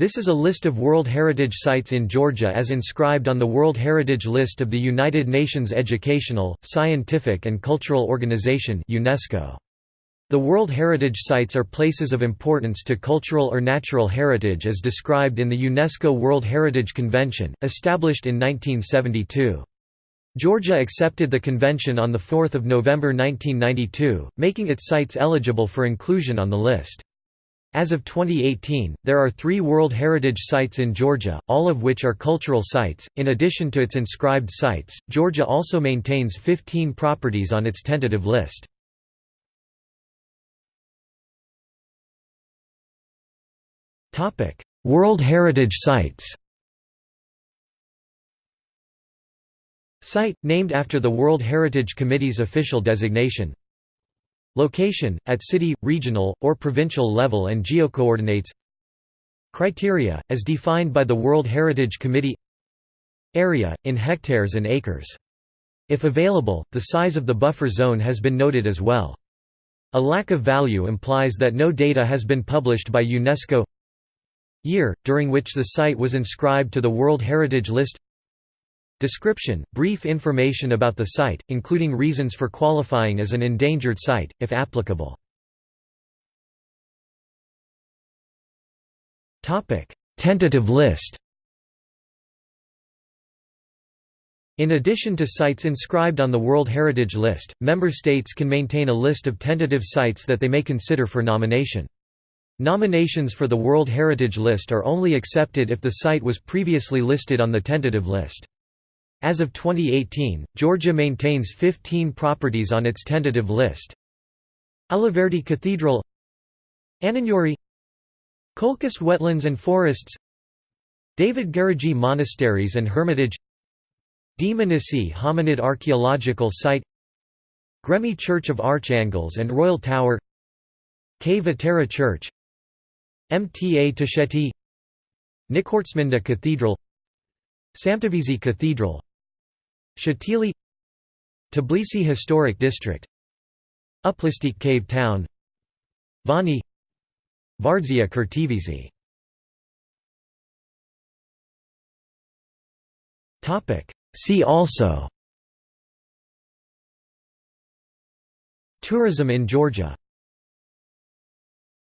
This is a list of World Heritage Sites in Georgia as inscribed on the World Heritage List of the United Nations Educational, Scientific and Cultural Organization UNESCO. The World Heritage Sites are places of importance to cultural or natural heritage as described in the UNESCO World Heritage Convention, established in 1972. Georgia accepted the convention on 4 November 1992, making its sites eligible for inclusion on the list. As of 2018, there are three World Heritage Sites in Georgia, all of which are cultural sites. In addition to its inscribed sites, Georgia also maintains 15 properties on its tentative list. World Heritage Sites Site, named after the World Heritage Committee's official designation Location, at city, regional, or provincial level and geocoordinates Criteria, as defined by the World Heritage Committee Area, in hectares and acres. If available, the size of the buffer zone has been noted as well. A lack of value implies that no data has been published by UNESCO Year, during which the site was inscribed to the World Heritage List Description – Brief information about the site, including reasons for qualifying as an endangered site, if applicable. Tentative list In addition to sites inscribed on the World Heritage List, member states can maintain a list of tentative sites that they may consider for nomination. Nominations for the World Heritage List are only accepted if the site was previously listed on the tentative list. As of 2018, Georgia maintains 15 properties on its tentative list. Alaverdi Cathedral Ananuri Colchis Wetlands and Forests David Gareja Monasteries and Hermitage Dmanisi Hominid Archaeological Site Gremi Church of Archangels and Royal Tower K. Church Mta Tusheti Nikortsminda Cathedral Samtavisi Cathedral Shatili Tbilisi Historic District Uplistsikhe Cave Town Vani Vardzia Khertvisi See also. Tourism in Georgia